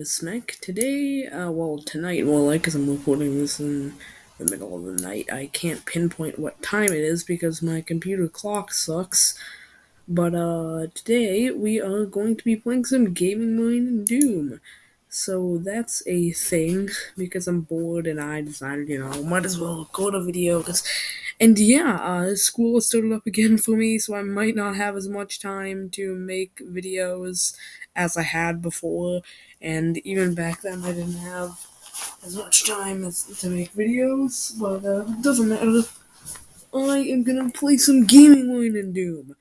name is Smack. Today, uh, well, tonight, more like, because I'm recording this in the middle of the night. I can't pinpoint what time it is because my computer clock sucks. But, uh, today we are going to be playing some Gaming and Doom. So that's a thing because I'm bored and I decided, you know, might as well record a video. Cause, and yeah, uh, school started up again for me, so I might not have as much time to make videos as I had before. And even back then, I didn't have as much time as to make videos, but uh, it doesn't matter. I am gonna play some Gaming Marine and Doom.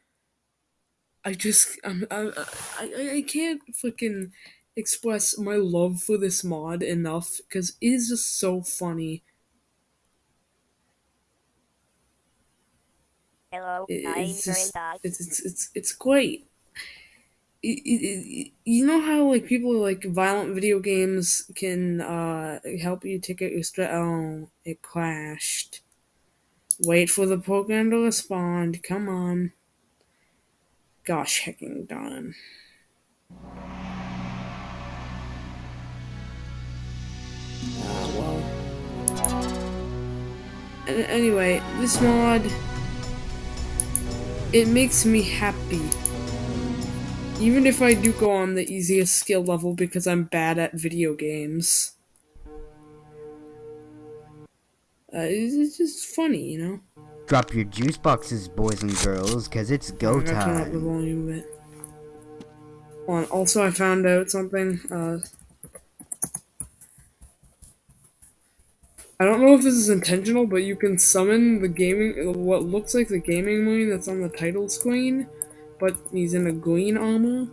I just, I'm, I, I, I can't fucking express my love for this mod enough because it is just so funny. Hello, it's just it's it's it's, it's great. It, it, it, you know how like people like violent video games can uh help you take out your stress. Oh, it crashed. Wait for the program to respond. Come on. Gosh, hecking darn. Uh, well. Anyway, this mod it makes me happy. Even if I do go on the easiest skill level because I'm bad at video games. Uh, it's, it's just funny, you know? Drop your juice boxes, boys and girls, cause it's go I gotta turn up the time. volume a bit. Hold on, also I found out something, uh... I don't know if this is intentional, but you can summon the gaming, what looks like the gaming marine that's on the title screen, but he's in a green armor.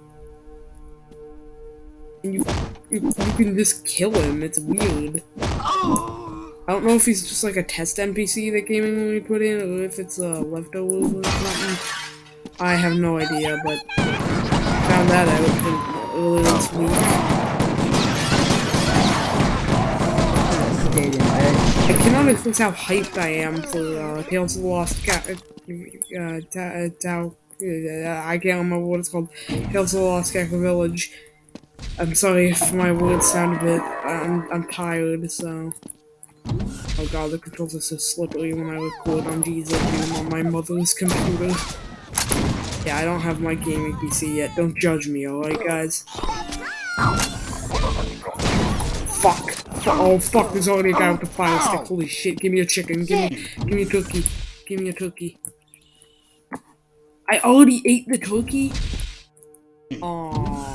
And you, you, you can just kill him, it's weird. I don't know if he's just like a test NPC that Gaming Marine put in, or if it's uh, a leftover or something. I have no idea, but found that out earlier this week. I cannot express how hyped I am for uh, Tales of the Lost Cat. Uh, ta- uh, Uh, I can't remember what it's called. Tales of the Lost Cat Village. I'm sorry if my words sound a bit. I'm I'm tired, so. Oh god, the controls are so slippery when I record on Jesus on my mother's computer. Yeah, I don't have my gaming PC yet. Don't judge me, alright, guys? Fuck. Oh fuck, there's already a guy with a fire stick. Holy shit, give me a chicken. Give me give me a turkey. Give me a turkey. I already ate the turkey? Aww.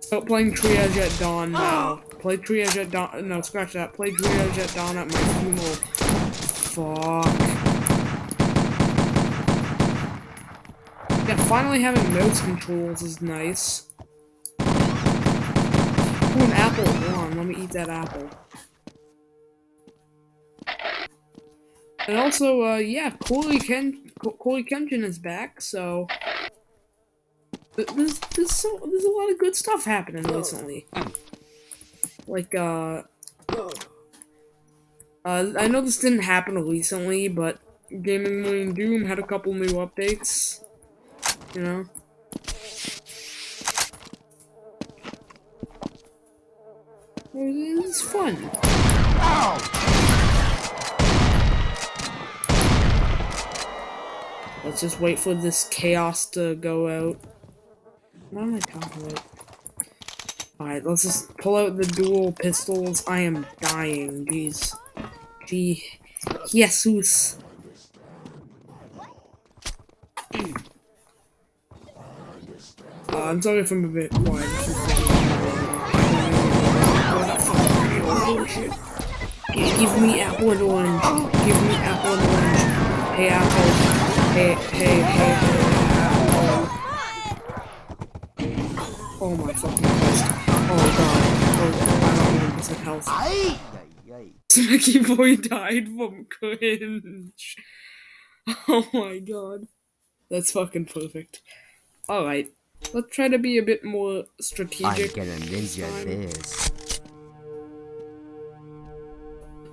Stop playing Triage at Dawn now. Play Triage at Dawn. No, scratch that. Play Triage at Dawn at my funeral. Fuck. Yeah, finally having mouse controls is nice. Ooh, an apple. Hold on, let me eat that apple. And also, uh, yeah, Corey Ken Co- Corey Kenshin is back, so there's there's so there's a lot of good stuff happening recently. Like, uh, uh, I know this didn't happen recently, but Gaming Moon Doom had a couple new updates. You know. It was fun. Let's just wait for this chaos to go out. What am I talking about? Alright, let's just pull out the dual pistols. I am dying, jeez. Gee. Jesus. Uh, I'm sorry if I'm a bit quiet. Give me apple and orange. Give me apple and orange. Hey, apple. Hey, hey, hey, hey, apple. Oh my fucking Christ. Oh god. Oh, I don't this in health. Smacky boy died from cringe. Oh my god. That's fucking perfect. Alright. Let's try to be a bit more I'm strategic. gonna ninja this.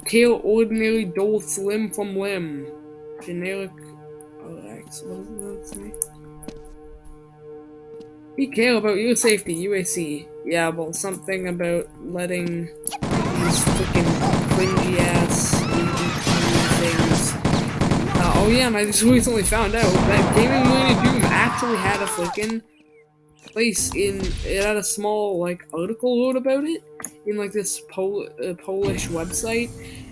Kill ordinary dolls limb from limb. Generic. Oh, What does that say? We care about your safety, UAC. Yeah, well, something about letting these freaking cringy ass things. Uh, oh yeah, and I just recently found out that Gaming Moon Doom actually had a freaking place in it had a small like article wrote about it in like this Pol uh, Polish website,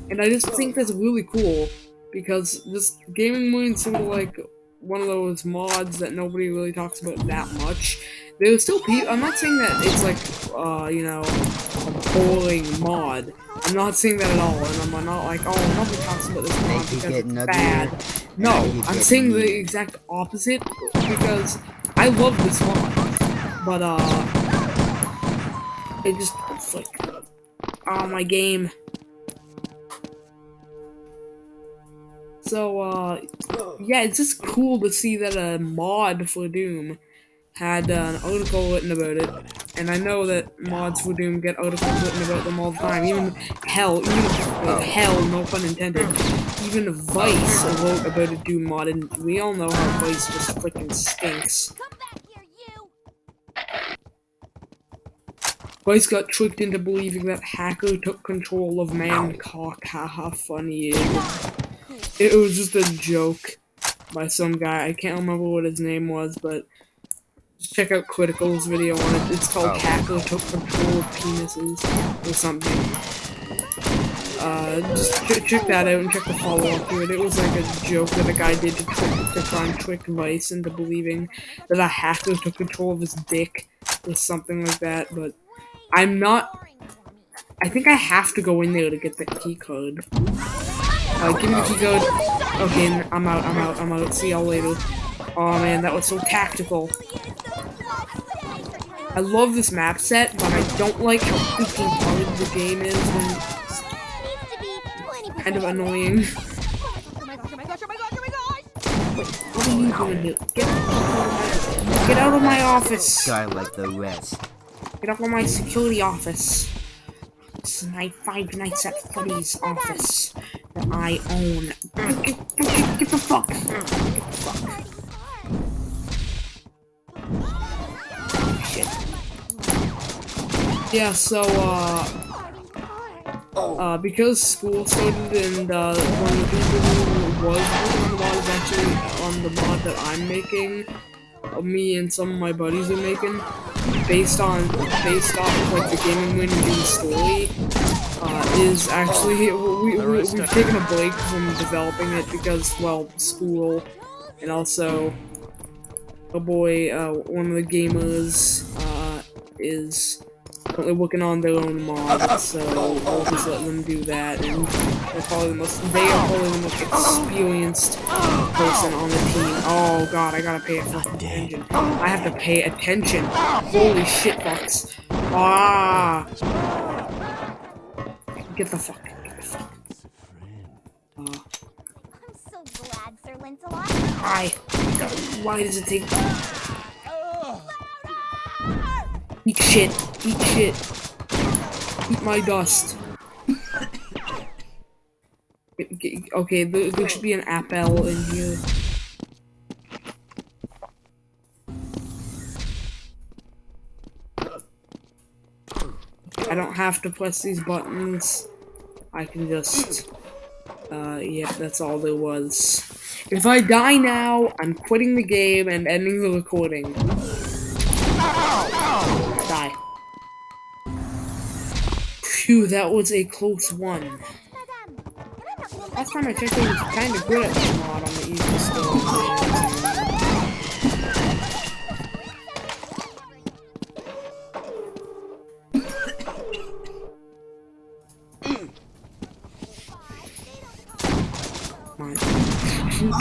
and I just think that's really cool because this gaming moon of like one of those mods that nobody really talks about that much. There's still people. I'm not saying that it's like uh you know a boring mod. I'm not saying that at all, and I'm not like oh nobody talks about this mod because it's bad. No, I'm saying the exact opposite because I love this mod. But, uh, it just, it's like, oh, my game. So, uh, yeah, it's just cool to see that a mod for Doom had uh, an article written about it, and I know that mods for Doom get articles written about them all the time. Even hell, even uh, hell, no pun intended. Even Vice wrote about a Doom mod, and we all know how Vice just freaking stinks. Vice got tricked into believing that hacker took control of Mancock. Haha, funny. It was just a joke by some guy. I can't remember what his name was, but check out Critical's video on it. It's called oh. Hacker Took Control of Penises or something. Uh, just ch check that out and check the follow-up to it. It was like a joke that a guy did to, trick, to try and trick Vice into believing that a hacker took control of his dick or something like that, but I'm not... I think I have to go in there to get the key code. Uh, give me the key code. Okay, I'm out, I'm out, I'm out. See y'all later. Oh man, that was so tactical. I love this map set, but I don't like how freaking hard the game is when kind of annoying. what are you doing here? Get, get out of my office! Guy like the rest. Get up on my security office. This is my Five Nights at Freddy's office that I own. Get, the fuck. Get the fuck. Shit. Yeah, so, uh... Uh, because school started and, uh, one of the people who was working on the mod is actually on the mod that I'm making, uh, me and some of my buddies are making, based on based off of like the gaming win and story uh, is actually we, we, we've taken a break from developing it because well school and also a boy uh, one of the gamers uh, is currently working on their own mod, so I'll just let them do that, and they're probably the most, they are probably the most experienced person on the team. Oh god, I gotta pay attention. I have to pay attention. Holy shit, bucks. Ah! Get the fuck, get the fuck. Uh. I'm so glad, Sir Lancelot. Why? Why does it take... Eat shit. Eat shit. Eat my dust. okay, there, should be an apple in here. I don't have to press these buttons. I can just... Uh, yeah, that's all there was. If I die now, I'm quitting the game and ending the recording. Phew, that was a close one. Last time I checked, I was kind of good at this mod on the easy still.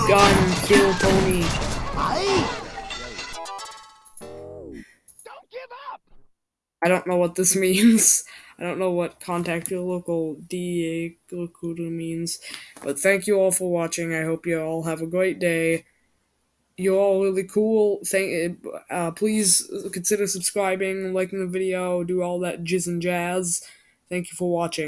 Gun, kill I don't know what this means. I don't know what contact your local DEA recruiter means. But thank you all for watching. I hope you all have a great day. You're all really cool. Thank. Uh, please consider subscribing, liking the video, do all that jizz and jazz. Thank you for watching.